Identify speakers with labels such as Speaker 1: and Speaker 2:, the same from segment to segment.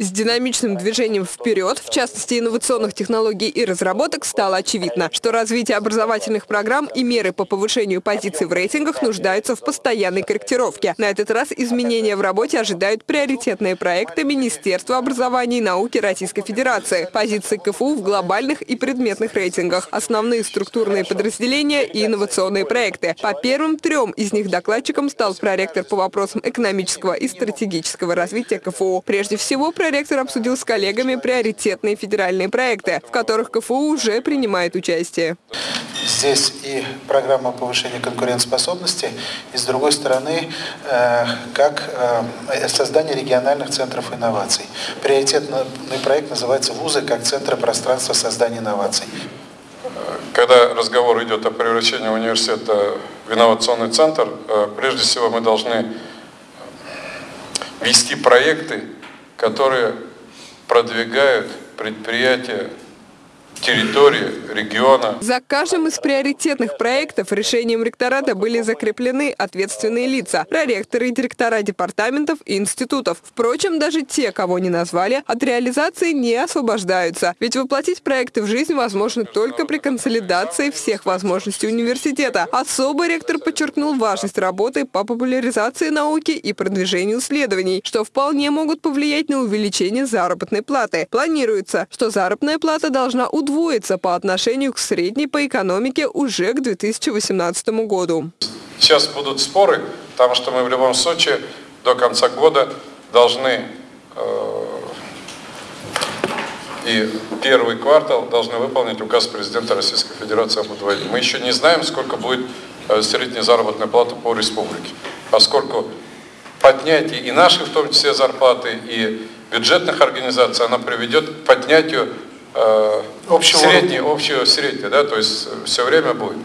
Speaker 1: С динамичным движением вперед, в частности инновационных технологий и разработок, стало очевидно, что развитие образовательных программ и меры по повышению позиций в рейтингах нуждаются в постоянной корректировке. На этот раз изменения в работе ожидают приоритетные проекты Министерства образования и науки Российской Федерации, позиции КФУ в глобальных и предметных рейтингах, основные структурные подразделения и инновационные проекты. По первым трем из них докладчиком стал проректор по вопросам экономического и стратегического развития КФУ. Прежде всего, проректор обсудил с коллегами приоритетные федеральные проекты, в которых КФУ уже принимает участие.
Speaker 2: Здесь и программа повышения конкурентоспособности, и с другой стороны, э, как э, создание региональных центров инноваций. Приоритетный проект называется «Вузы как центры пространства создания инноваций».
Speaker 3: Когда разговор идет о превращении университета в инновационный центр, э, прежде всего мы должны вести проекты, которые продвигают предприятия территории, региона.
Speaker 1: За каждым из приоритетных проектов решением ректората были закреплены ответственные лица – проректоры и директора департаментов и институтов. Впрочем, даже те, кого не назвали, от реализации не освобождаются. Ведь воплотить проекты в жизнь возможно только при консолидации всех возможностей университета. Особо ректор подчеркнул важность работы по популяризации науки и продвижению исследований, что вполне могут повлиять на увеличение заработной платы. Планируется, что заработная плата должна удвоиться удвоится по отношению к средней по экономике уже к 2018 году.
Speaker 3: Сейчас будут споры, потому что мы в любом случае до конца года должны э, и первый квартал должны выполнить указ президента Российской Федерации об удвоении. Мы еще не знаем, сколько будет э, средняя заработная плата по республике, поскольку поднятие и наших, в том числе, зарплаты, и бюджетных организаций, она приведет к поднятию э, общего среднее, общего среднее, да, то есть все время будет.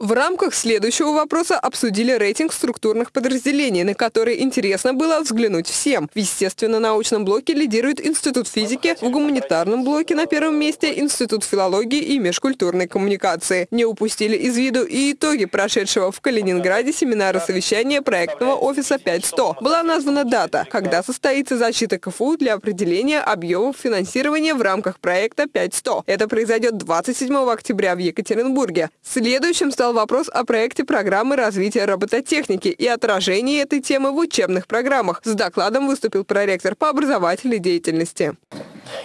Speaker 1: В рамках следующего вопроса обсудили рейтинг структурных подразделений, на который интересно было взглянуть всем. В естественно-научном блоке лидирует Институт физики, в гуманитарном блоке на первом месте Институт филологии и межкультурной коммуникации. Не упустили из виду и итоги прошедшего в Калининграде семинара совещания проектного офиса 5100. Была названа дата, когда состоится защита КФУ для определения объемов финансирования в рамках проекта 5100. Это произойдет 27 октября в Екатеринбурге. Следующим стал вопрос о проекте программы развития робототехники и отражении этой темы в учебных программах. С докладом выступил проректор по образовательной деятельности.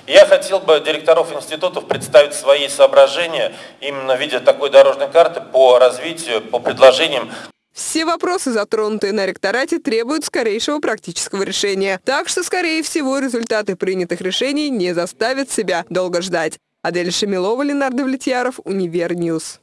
Speaker 4: Я хотел бы директоров институтов представить свои соображения именно в виде такой дорожной карты по развитию, по предложениям
Speaker 1: все вопросы, затронутые на ректорате, требуют скорейшего практического решения. Так что, скорее всего, результаты принятых решений не заставят себя долго ждать. Адель Шамилова, Ленар Давлетьяров, Univer News.